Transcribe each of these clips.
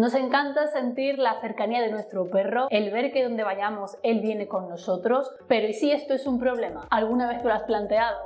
Nos encanta sentir la cercanía de nuestro perro, el ver que donde vayamos él viene con nosotros, pero ¿y si esto es un problema? ¿Alguna vez te lo has planteado?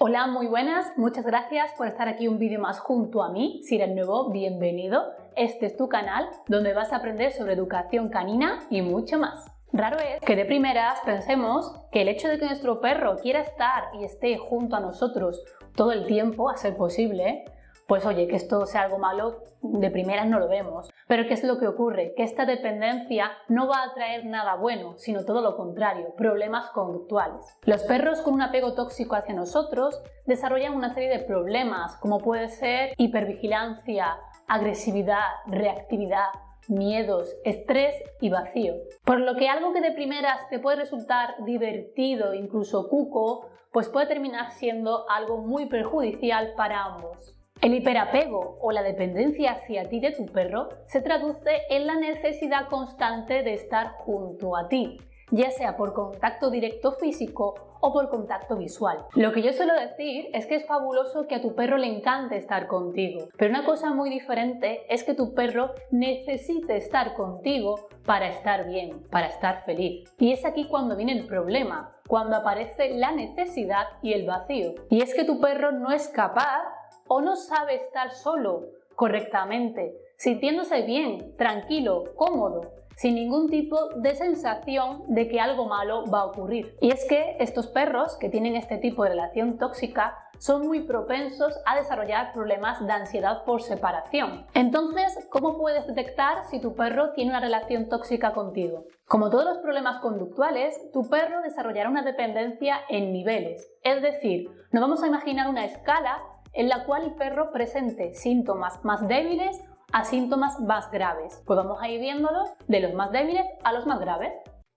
Hola, muy buenas, muchas gracias por estar aquí un vídeo más junto a mí. Si eres nuevo, bienvenido. Este es tu canal donde vas a aprender sobre educación canina y mucho más. Raro es que de primeras pensemos que el hecho de que nuestro perro quiera estar y esté junto a nosotros todo el tiempo, a ser posible, pues oye, que esto sea algo malo, de primeras no lo vemos. Pero ¿qué es lo que ocurre? Que esta dependencia no va a traer nada bueno, sino todo lo contrario, problemas conductuales. Los perros con un apego tóxico hacia nosotros desarrollan una serie de problemas, como puede ser hipervigilancia, agresividad, reactividad, miedos, estrés y vacío. Por lo que algo que de primeras te puede resultar divertido, incluso cuco, pues puede terminar siendo algo muy perjudicial para ambos. El hiperapego o la dependencia hacia ti de tu perro se traduce en la necesidad constante de estar junto a ti, ya sea por contacto directo físico o por contacto visual. Lo que yo suelo decir es que es fabuloso que a tu perro le encante estar contigo, pero una cosa muy diferente es que tu perro necesite estar contigo para estar bien, para estar feliz. Y es aquí cuando viene el problema, cuando aparece la necesidad y el vacío. Y es que tu perro no es capaz o no sabe estar solo correctamente, sintiéndose bien, tranquilo, cómodo, sin ningún tipo de sensación de que algo malo va a ocurrir. Y es que estos perros que tienen este tipo de relación tóxica son muy propensos a desarrollar problemas de ansiedad por separación. Entonces, ¿cómo puedes detectar si tu perro tiene una relación tóxica contigo? Como todos los problemas conductuales, tu perro desarrollará una dependencia en niveles. Es decir, nos vamos a imaginar una escala en la cual el perro presente síntomas más débiles a síntomas más graves. Pues vamos a ir viéndolos de los más débiles a los más graves.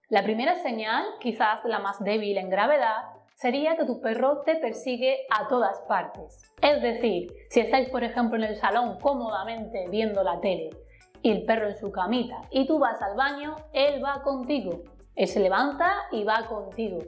La primera señal, quizás la más débil en gravedad, sería que tu perro te persigue a todas partes. Es decir, si estáis por ejemplo en el salón cómodamente viendo la tele y el perro en su camita y tú vas al baño, él va contigo. Él se levanta y va contigo.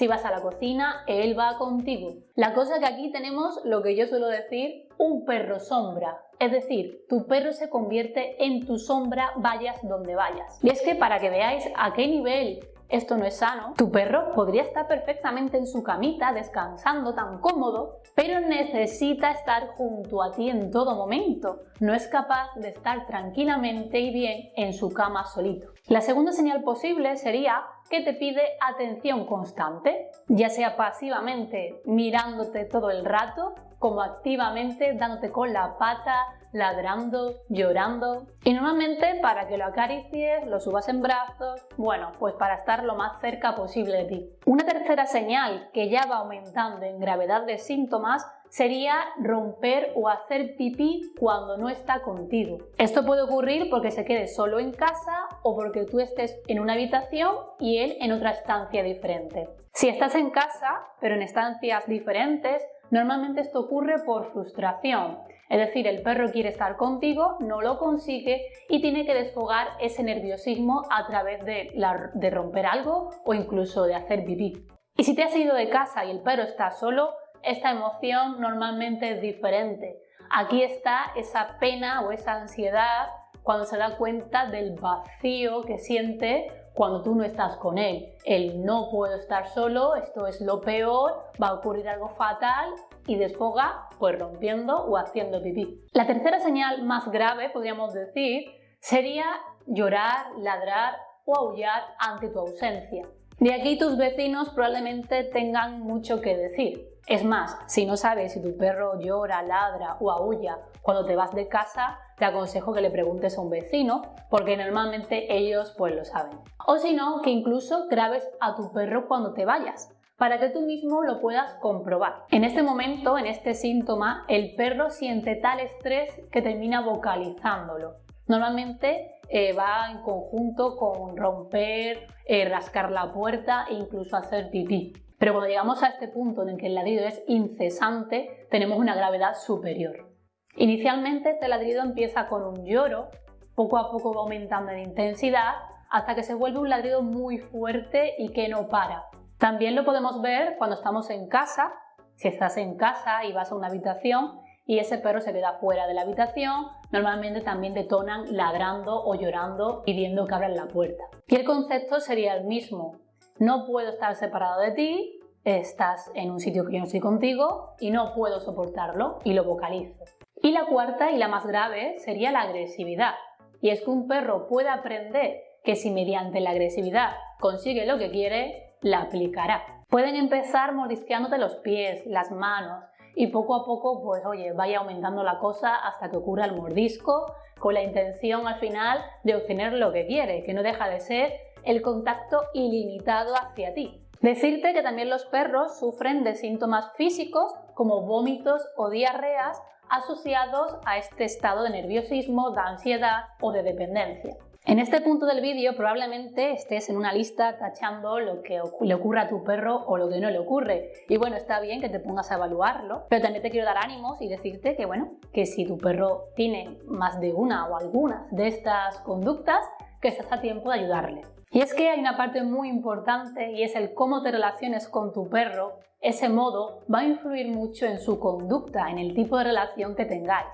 Si vas a la cocina, él va contigo. La cosa que aquí tenemos lo que yo suelo decir, un perro sombra. Es decir, tu perro se convierte en tu sombra vayas donde vayas. Y es que para que veáis a qué nivel esto no es sano, tu perro podría estar perfectamente en su camita descansando tan cómodo, pero necesita estar junto a ti en todo momento. No es capaz de estar tranquilamente y bien en su cama solito. La segunda señal posible sería que te pide atención constante, ya sea pasivamente mirándote todo el rato, como activamente dándote con la pata, ladrando, llorando. Y normalmente para que lo acaricies, lo subas en brazos, bueno, pues para estar lo más cerca posible de ti. Una tercera señal que ya va aumentando en gravedad de síntomas sería romper o hacer pipí cuando no está contigo. Esto puede ocurrir porque se quede solo en casa o porque tú estés en una habitación y él en otra estancia diferente. Si estás en casa, pero en estancias diferentes, normalmente esto ocurre por frustración. Es decir, el perro quiere estar contigo, no lo consigue y tiene que desfogar ese nerviosismo a través de, romper algo o incluso de hacer pipí. Y si te has ido de casa y el perro está solo, esta emoción normalmente es diferente. Aquí está esa pena o esa ansiedad cuando se da cuenta del vacío que siente cuando tú no estás con él. El no puedo estar solo, esto es lo peor, va a ocurrir algo fatal y desfoga pues rompiendo o haciendo pipí. La tercera señal más grave, podríamos decir, sería llorar, ladrar o aullar ante tu ausencia. De aquí tus vecinos probablemente tengan mucho que decir. Es más, si no sabes si tu perro llora, ladra o aúlla cuando te vas de casa, te aconsejo que le preguntes a un vecino, porque normalmente ellos pues lo saben. O si no, que incluso grabes a tu perro cuando te vayas, para que tú mismo lo puedas comprobar. En este momento, en este síntoma, el perro siente tal estrés que termina vocalizándolo. Normalmente eh, va en conjunto con romper, eh, rascar la puerta e incluso hacer pipí. Pero cuando llegamos a este punto en el que el ladrido es incesante, tenemos una gravedad superior. Inicialmente este ladrido empieza con un lloro, poco a poco va aumentando en intensidad hasta que se vuelve un ladrido muy fuerte y que no para. También lo podemos ver cuando estamos en casa, si estás en casa y vas a una habitación y ese perro se queda fuera de la habitación, normalmente también detonan ladrando o llorando pidiendo que abran la puerta. Y el concepto sería el mismo. No puedo estar separado de ti, estás en un sitio que yo no estoy contigo y no puedo soportarlo y lo vocalizo. Y la cuarta y la más grave sería la agresividad. Y es que un perro puede aprender que si mediante la agresividad consigue lo que quiere, la aplicará. Pueden empezar mordisqueándote los pies, las manos y poco a poco, pues oye, vaya aumentando la cosa hasta que ocurra el mordisco con la intención al final de obtener lo que quiere, que no deja de ser el contacto ilimitado hacia ti. Decirte que también los perros sufren de síntomas físicos como vómitos o diarreas asociados a este estado de nerviosismo, de ansiedad o de dependencia. En este punto del vídeo probablemente estés en una lista tachando lo que le ocurre a tu perro o lo que no le ocurre. Y bueno, está bien que te pongas a evaluarlo, pero también te quiero dar ánimos y decirte que bueno, que si tu perro tiene más de una o algunas de estas conductas, que estás a tiempo de ayudarle. Y es que hay una parte muy importante y es el cómo te relaciones con tu perro. Ese modo va a influir mucho en su conducta, en el tipo de relación que tengáis.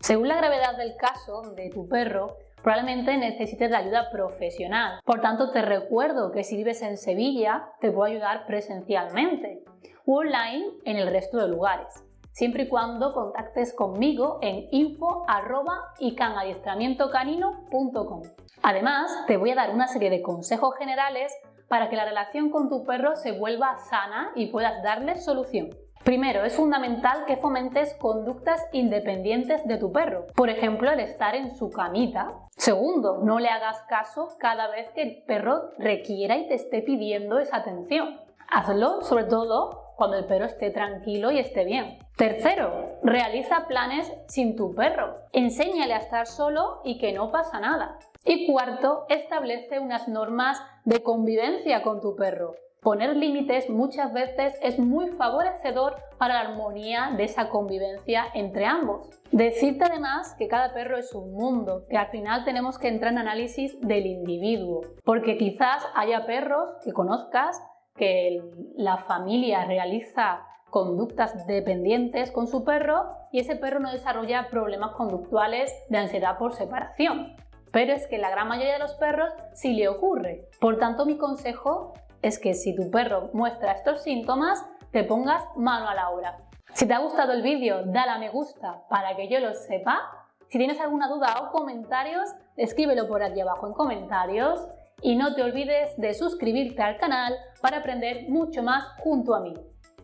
Según la gravedad del caso de tu perro, probablemente necesites de ayuda profesional. Por tanto, te recuerdo que si vives en Sevilla, te puedo ayudar presencialmente o online en el resto de lugares, siempre y cuando contactes conmigo en info.icanadiestramientocanino.com. Además, te voy a dar una serie de consejos generales para que la relación con tu perro se vuelva sana y puedas darle solución. Primero, es fundamental que fomentes conductas independientes de tu perro. Por ejemplo, el estar en su camita. Segundo, no le hagas caso cada vez que el perro requiera y te esté pidiendo esa atención. Hazlo, sobre todo, cuando el perro esté tranquilo y esté bien. Tercero, realiza planes sin tu perro. Enséñale a estar solo y que no pasa nada. Y cuarto, establece unas normas de convivencia con tu perro. Poner límites muchas veces es muy favorecedor para la armonía de esa convivencia entre ambos. Decirte además que cada perro es un mundo, que al final tenemos que entrar en análisis del individuo, porque quizás haya perros que conozcas que la familia realiza conductas dependientes con su perro y ese perro no desarrolla problemas conductuales de ansiedad por separación. Pero es que la gran mayoría de los perros sí le ocurre. Por tanto, mi consejo es que si tu perro muestra estos síntomas, te pongas mano a la obra. Si te ha gustado el vídeo, dale a me gusta para que yo lo sepa. Si tienes alguna duda o comentarios, escríbelo por aquí abajo en comentarios y no te olvides de suscribirte al canal para aprender mucho más junto a mí.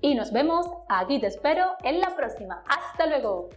Y nos vemos, aquí te espero en la próxima. ¡Hasta luego!